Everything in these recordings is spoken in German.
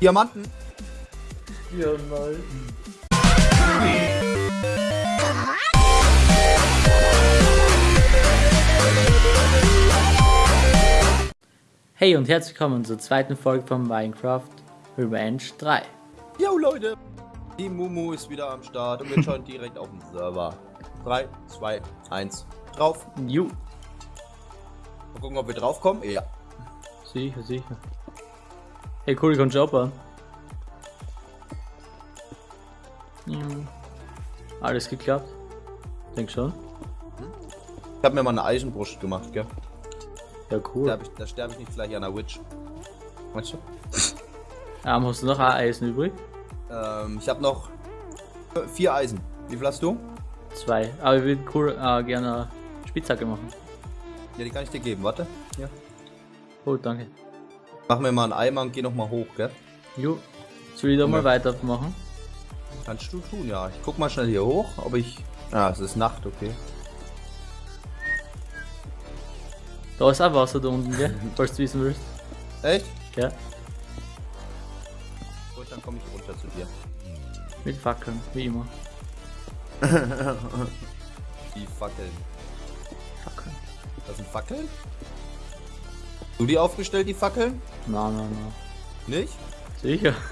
Diamanten. Nein. Hey und herzlich willkommen zur zweiten Folge von Minecraft Revenge 3. Yo Leute, die Mumu ist wieder am Start und wir schauen direkt auf den Server. 3, 2, 1, drauf. Ju, Mal gucken, ob wir draufkommen. Ja. sicher, sicher. Hey cool, ich kann shoppen. Ja. Alles geklappt? Denk schon. Ich habe mir mal eine Eisenbrust gemacht, gell? Ja Da, cool. ich, da sterbe ich nicht gleich an einer Witch. Weißt du? Ähm, hast du noch ein Eisen übrig? Ähm, ich habe noch vier Eisen. Wie viel hast du? Zwei. Aber ich würde cool äh, gerne eine Spitzhacke machen. Ja, die kann ich dir geben. Warte. Ja. Oh, danke. Mach mir mal einen Eimer und geh noch mal hoch, gell? Jo. Soll ich da mal Ja. weitermachen? Kannst du tun, ja. Ich guck mal schnell hier hoch, ob ich... Ah, es ist Nacht, okay. Da ist auch Wasser da unten, gell? Falls du wissen willst. Echt? Ja. Gut, dann komme ich runter zu dir. Mit Fackeln, wie immer. Die Fackeln. Fackeln. Das sind Fackeln? Du die aufgestellt, die Fackeln? Na, na, na. Nicht? Sicher.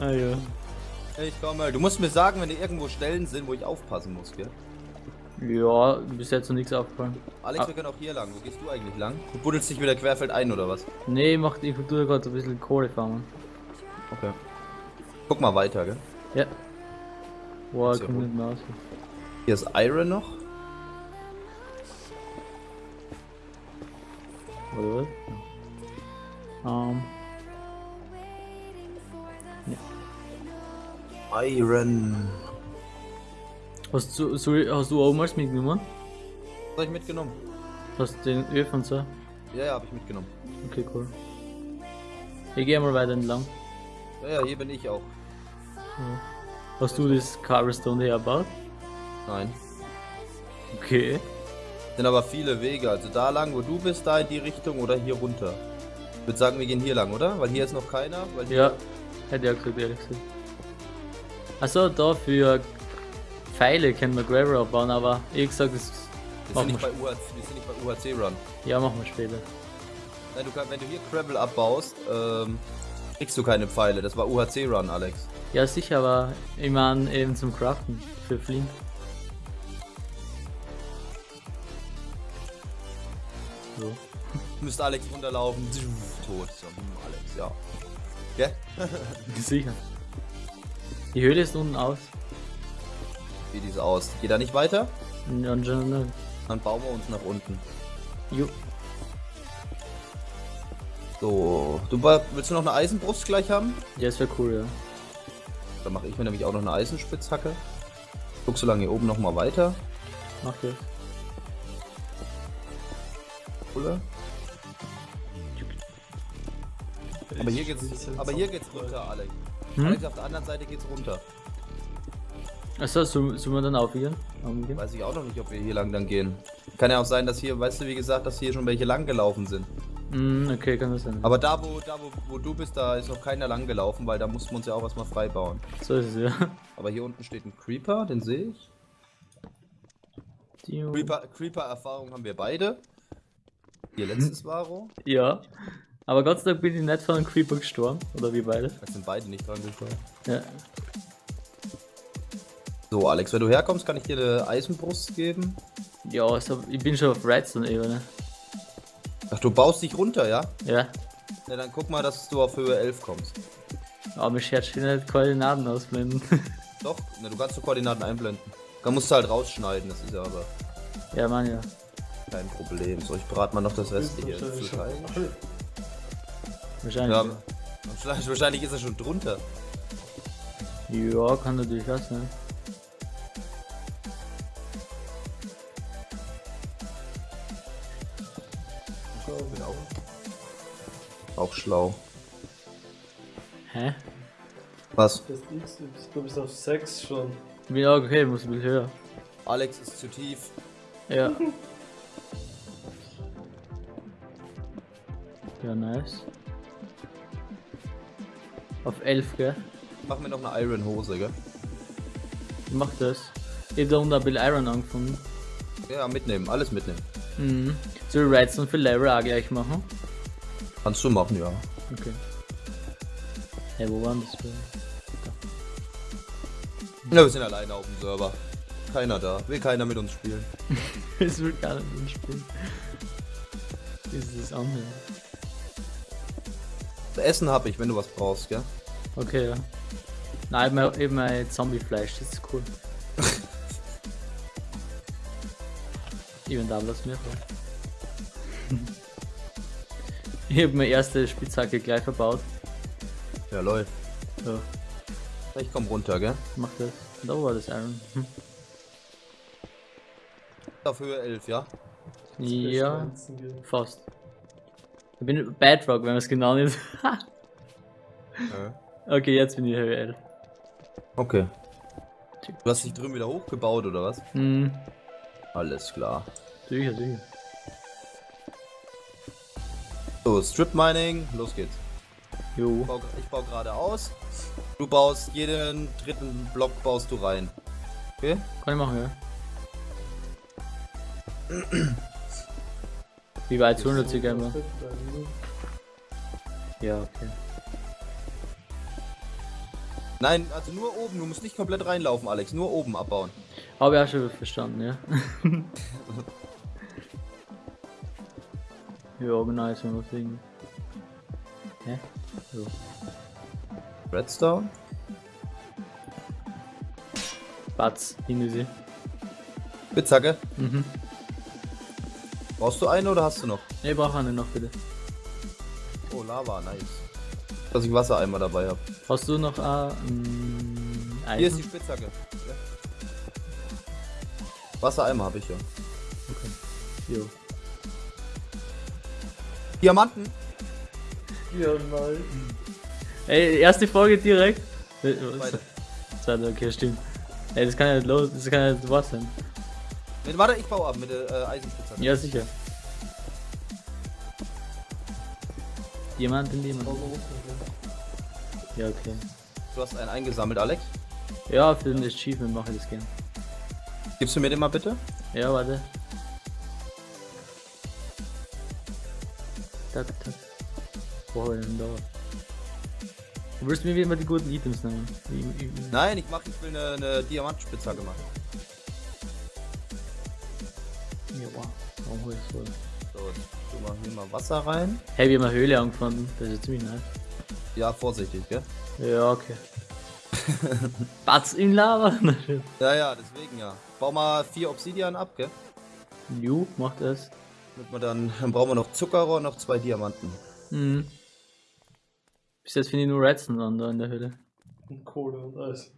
Ah. Ja. Ich komme. Du musst mir sagen, wenn hier irgendwo Stellen sind, wo ich aufpassen muss, gell? Ja, bis jetzt noch nichts aufgefallen. Alex, Ah. wir können auch hier lang. Wo gehst du eigentlich lang? Du buddelst dich wieder querfeld ein, oder was? Nee, macht ich tue gerade ein bisschen Kohle farmen. Okay. Guck mal weiter, gell? Ja. Boah, kommt gut. nicht mehr aus. Hier ist Iron noch. Oder was? Ähm. Iron. Hast du, soll, hast du auch mal mitgenommen? Was hab ich mitgenommen? Hast du den Öl und so? Ja, ja, hab ich mitgenommen. Okay, cool. Ich gehe mal weiter entlang. Ja, ja, hier bin ich auch. Hast du das Cobblestone hergebaut? Nein. Okay. Sind aber viele Wege. Also da lang, wo du bist, da in die Richtung oder hier runter. Ich würde sagen, wir gehen hier lang, oder? Weil hier ist noch keiner. Weil hier Ja, hätte ich auch gesagt, ehrlich gesagt. Achso, da für Pfeile können wir Gravel abbauen, aber ich gesagt, das wir, sind nicht wir, bei UHC, wir sind nicht bei UHC Run. ja, machen wir später. Nein, du kann, wenn du hier Gravel abbaust, ähm, kriegst du keine Pfeile. Das war UHC Run, Alex. Ja, sicher, aber ich meine eben zum Craften für Flint. So. Müsste Alex runterlaufen. Tot. So, Alex, ja. Gell? Sicher. Die Höhle ist unten aus. Wie die so aus. Geht da nicht weiter? Ja, anscheinend. Dann bauen wir uns nach unten. Jo. So, du willst du noch eine Eisenbrust gleich haben? Ja, das wäre cool, ja. Dann mache ich mir nämlich auch noch eine Eisenspitzhacke. Guck so lange hier oben noch mal weiter. Mach das. Oder? Aber hier geht's, aber hier geht's runter, Alex. Hm? Alex, auf der anderen Seite geht's runter. Achso, sollen sollen wir dann aufgehen? Aufgehen? Weiß ich auch noch nicht, ob wir hier lang dann gehen. Kann ja auch sein, dass hier, weißt du, wie gesagt, dass hier schon welche lang gelaufen sind. Mm, okay, kann das sein. Aber da, wo, da wo, wo du bist, da ist noch keiner lang gelaufen, weil da mussten wir uns ja auch erstmal frei bauen. So ist es, ja. Aber hier unten steht ein Creeper, den sehe ich. Tiu. Creeper- Creeper-Erfahrung haben wir beide. Hier letztes Varo. Ja. Aber Gott sei Dank bin ich nicht von einem Creeper gestorben. Oder wir beide. Da sind beide nicht dran gestorben. Ja. So, Alex, wenn du herkommst, kann ich dir eine Eisenbrust geben. Ja, also ich bin schon auf Redstone-Ebene. Ach, du baust dich runter, ja? Ja. Ja, dann guck mal, dass du auf Höhe 11 kommst. Aber mir schert schon nicht Koordinaten ausblenden. Doch, na, du kannst die Koordinaten einblenden. Da musst du halt rausschneiden, das ist ja aber ja, Mann, ja. Kein Problem. So, ich brate mal noch das restliche Wahrscheinlich. Ja, wahrscheinlich, wahrscheinlich ist er schon drunter. Ja, kann natürlich was sein. Bin auch, auch schlau. Hä? Was? Das X, du bist auf 6 schon. Auch okay, muss ein bisschen höher. Alex ist zu tief. Ja. Ja, nice. Auf 11, gell? Mach mir noch eine Iron Hose, gell? Ich mach das. Ich hab da unten ein bisschen Iron angefangen. Ja, mitnehmen, alles mitnehmen. Mhm. Soll ich Redstone für Level auch gleich machen? Kannst du machen, ja. Okay. Hey, wo waren das? Ja, wir sind alleine auf dem Server. Keiner da. Will keiner mit uns spielen. Es wird gar nicht mitspielen. Wie ist das andere? Essen hab ich, wenn du was brauchst, gell? Okay, ja. Nein, eben, eben ein Zombie-Fleisch, das ist cool. ich bin da, was mir vor. Ich habe meine erste Spitzhacke gleich verbaut. Ja, läuft. Ja, Ich komm runter, gell? mach das. Da war das Iron. Hm. Auf Höhe 11, ja? Ja, fast. Ich bin Bedrock, wenn man es genau nicht. ja. okay, jetzt bin ich 11. Okay. Du hast dich drüben wieder hochgebaut, oder was? Hm, Alles klar. sicher, sicher. So, Strip Mining, los geht's. Jo. Ich baue, ich baue gerade aus. Du baust jeden dritten Block baust du rein. Okay? Kann ich machen, ja. Wie weit sollen wir circa immer? Ja, okay. Nein, also nur oben. Du musst nicht komplett reinlaufen, Alex. Nur oben abbauen. Habe ich auch schon verstanden, ja. ja, organisieren wir wegen. Hä? So. Redstone. Batz, hinter sie. Spitzhacke. Mhm. Brauchst du eine oder hast du noch? Ne, ich brauche eine noch bitte. Oh, Lava, nice. Dass ich Wassereimer dabei habe. Hast du noch äh, Eisen? Hier ist die Spitzhacke. Wassereimer habe ich ja. Jo. Diamanten. Nein. Ey, erste Folge direkt. Äh, was? Zweite. Zweite, okay, stimmt. Ey, das kann ja nicht los, das kann ja nicht wahr sein. Mit, warte, ich baue ab mit der äh, Eisenspitzhacke. Ja, sicher. Jemand in unten, Ja, okay. Du hast einen eingesammelt, Alex. Ja, für den Achievement mache ich das gern. Gibst du mir den mal bitte? Ja, warte. Tak, tak. Wo hab ich denn da? Du willst mir wie immer die guten Items nehmen. Nein, ich mach, ich will eine, eine Diamantspitzhacke machen. Ja. Warum hol ich das wohl? So, tu mal hier mal Wasser rein. Hey, wir haben eine Höhle angefunden. Das ist ziemlich nice. Ja, vorsichtig, gell? Ja, okay. Batz in Lava? Ja, ja, deswegen ja. Bau mal vier Obsidian ab, gell? Ju, macht das. Damit wir dann, dann brauchen wir noch Zuckerrohr und noch zwei Diamanten. Mhm. Bis jetzt finde ich nur Redstone an da in der Höhle. Und Kohle und Eis.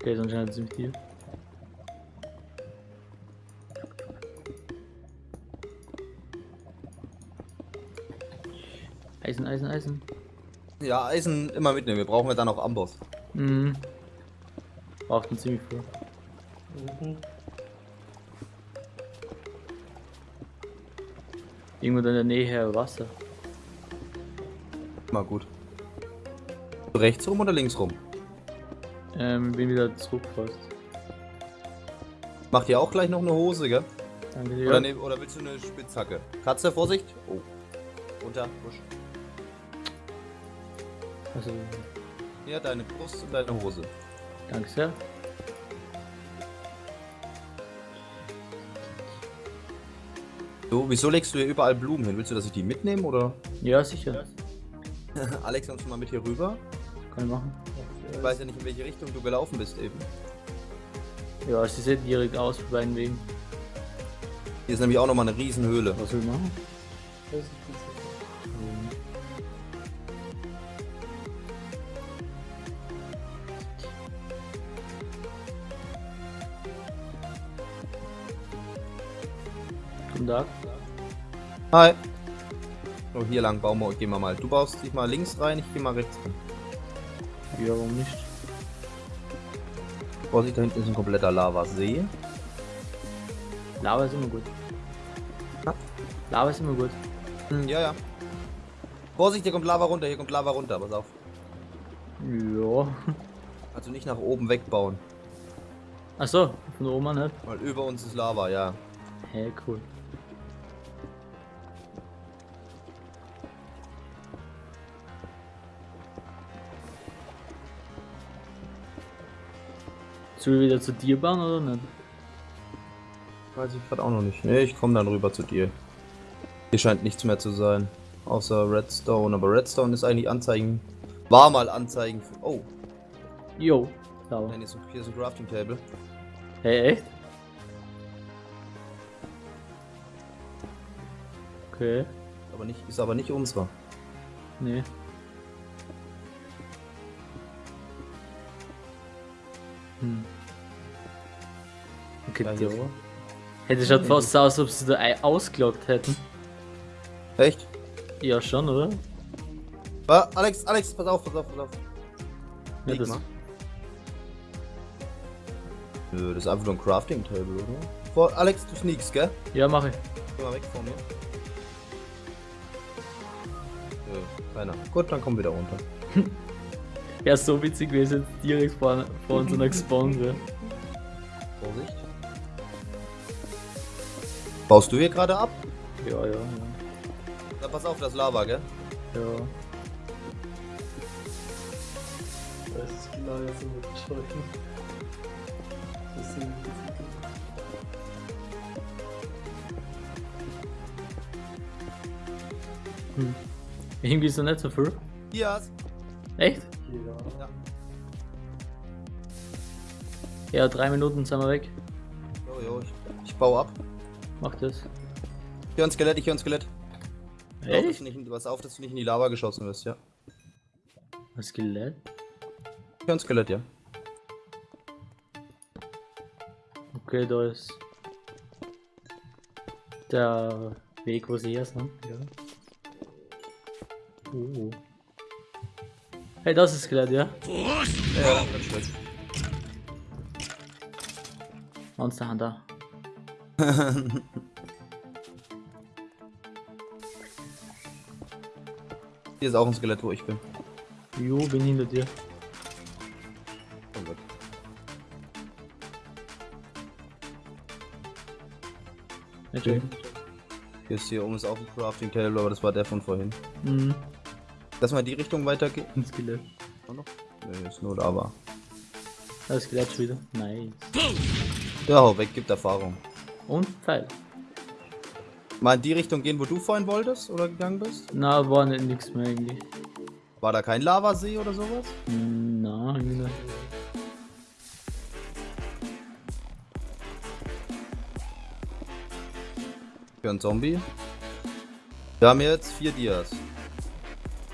Okay, ist anscheinend ziemlich tief. Eisen, Eisen, Eisen. Ja, Eisen immer mitnehmen. Wir brauchen ja dann auch Amboss. Mhm. Braucht ein ziemlich viel. Mhm. Irgendwo in der Nähe Wasser. Mal gut. Rechts rum oder links rum? Ähm, bin wieder zurück fast. Macht ihr auch gleich noch eine Hose, gell? Danke Oder, dir. ne, oder willst du eine Spitzhacke? Katze, Vorsicht! Oh. Runter, Busch. Also, Hier, deine Brust und deine Hose. danke sehr. So, wieso legst du hier überall Blumen hin? Willst du, dass ich die mitnehme oder? Ja, sicher. Alex, kommst du mal mit hier rüber? Kann ich machen. Ich weiß ja nicht, in welche Richtung du gelaufen bist eben. Ja, sie sieht direkt aus bei beiden Wegen. Hier ist nämlich auch nochmal eine Riesenhöhle. Was will ich machen? Das ist gut. Guten Tag. Hi. So, hier lang bauen wir, gehen wir mal. Du baust dich mal links rein, ich geh mal rechts rein. Ja, warum nicht? Vorsicht, da hinten ist ein kompletter Lavasee. Lava ist immer gut. Ja. Lava ist immer gut. Hm, ja, ja. Vorsicht, hier kommt Lava runter, hier kommt Lava runter, pass auf. Ja. Also nicht nach oben wegbauen, Achso, von oben an nicht. weil über uns ist Lava, ja. Hey, cool. Soll ich wieder zu dir bauen oder nicht? Weiß ich gerade auch noch nicht. Ne, ich komme dann rüber zu dir. Hier scheint nichts mehr zu sein. Außer Redstone, aber Redstone ist eigentlich Anzeigen. War mal Anzeigen für. Oh, Jo, da nein, hier ist ein, hier ist ein Crafting Table. Hey, echt? Okay, Aber nicht, ist aber nicht unserer. nee. Hier. Hätte schaut fast so aus, ob sie da ei- ausgeloggt hätten. Echt? Ja, schon, oder? Ah, Alex, Alex, pass auf, pass auf, pass auf. Ja, das, mal. Nö, das ist einfach nur ein Crafting Table, oder? Vor, Alex, du sneakst, gell? ja mach ich. Geh mal weg von mir. Nö, keiner. Gut, dann komm wieder runter. Ja, so witzig gewesen, jetzt direkt vor, vor uns einer gespawnt wäre. Vorsicht. Baust du hier gerade ab? Ja, ja, ja. Dann pass auf, das ist Lava, gell? Ja. Das ist genau jetzt so mit Scheuchen. Das ist irgendwie Hm. Irgendwie ist noch nicht so viel. Hier, Echt? Ja. Ja, drei Minuten sind wir weg. Jo, jo, ich, ich baue ab. Mach das. Ich höre ein Skelett, ich höre ein Skelett. Pass auf, dass Echt? du nicht, in- pass auf, dass du nicht in die Lava geschossen wirst, ja. Was Skelett? Ich höre ein Skelett, ja. Okay, da ist der Weg, wo sie her sind. Ja. Oh. Hey, das ist Skelett, ja? Ja, ganz schlecht. Monster Hunter. Hier ist auch ein Skelett, wo ich bin. Jo, bin hinter dir. Oh Gott. Okay. Hier ist hier oben ist auch ein Crafting Table, aber das war der von vorhin. Mhm. Lass mal in die Richtung weitergehen. Ein Skelett. Auch noch? Nee, ist nur Lava. Das Skelett schon wieder. Nice. Ja, hau weg, gibt Erfahrung. Und Pfeil. Mal in die Richtung gehen, wo du vorhin wolltest oder gegangen bist? Na, war nicht nix mehr eigentlich. War da kein Lavasee oder sowas? Na, irgendwie nicht. Für einen Zombie. Wir haben jetzt vier Dias.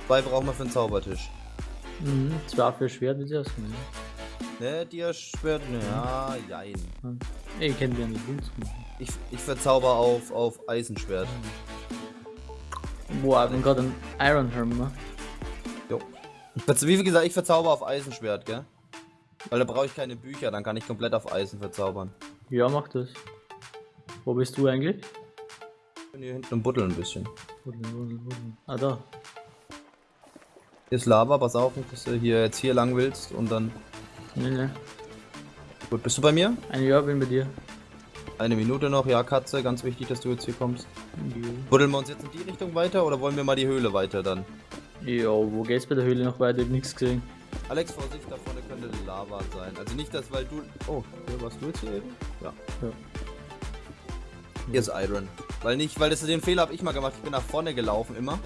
Zwei brauchen wir für einen Zaubertisch. Mhm, zwar für Schwert sie ausgehen. Ne, Dia-Schwert, ne, ja, jein. Ich kenne ja nicht Boots machen. Ich, ich verzauber auf, auf Eisenschwert. Boah, ich bin gerade ein Iron Helm gemacht. Jo. Wie gesagt, ich verzauber auf Eisenschwert, gell? Weil da brauche ich keine Bücher, dann kann ich komplett auf Eisen verzaubern. Ja, mach das. Wo bist du eigentlich? Ich bin hier hinten und buddel ein bisschen. Wuddel, wuddel, wuddel. Ah, da. Hier ist Lava, pass auf, nicht, dass du hier jetzt hier lang willst und dann. Nee, nee. Gut, bist du bei mir? Ein Jahr bin bei dir. Eine Minute noch, ja, Katze, ganz wichtig, dass du jetzt hier kommst. Jo. Buddeln wir uns jetzt in die Richtung weiter oder wollen wir mal die Höhle weiter dann? Ja, wo geht's bei der Höhle noch weiter? Ich hab nichts gesehen. Alex, Vorsicht, da vorne könnte Lava sein. Also nicht das, weil du. Oh, hier warst du jetzt hier eben? Ja. Ja. Hier ist Iron. Weil nicht, weil das den Fehler habe ich mal gemacht. Ich bin nach vorne gelaufen immer.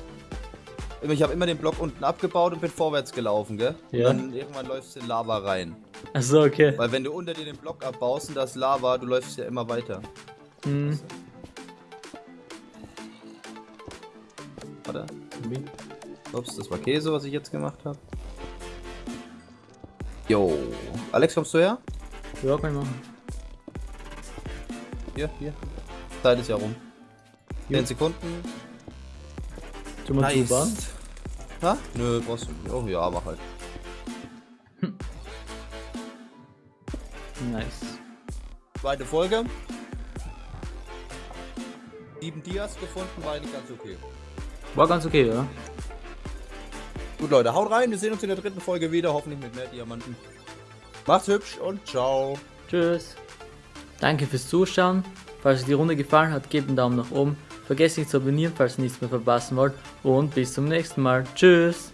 Ich habe immer den Block unten abgebaut und bin vorwärts gelaufen, gell? Ja. Und dann irgendwann läufst du in Lava rein. Achso, okay. Weil wenn du unter dir den Block abbaust und das Lava, du läufst ja immer weiter. Hm. Warte. Ups, das war Käse, was ich jetzt gemacht habe. Jo. Alex, kommst du her? Ja, kann ich machen. Hier, hier. Zeit ist ja rum. Jo. 10 Sekunden. Tu mal zubauen. Ha? Nö, brauchst du. Oh ja, mach halt. Nice. Zweite Folge. Sieben Dias gefunden, war eigentlich ganz okay. War ganz okay, ja. Gut, Leute, haut rein. Wir sehen uns in der dritten Folge wieder. Hoffentlich mit mehr Diamanten. Macht's hübsch und ciao. Tschüss. Danke fürs Zuschauen. Falls euch die Runde gefallen hat, gebt einen Daumen nach oben. Vergesst nicht zu abonnieren, falls ihr nichts mehr verpassen wollt. Und bis zum nächsten Mal. Tschüss.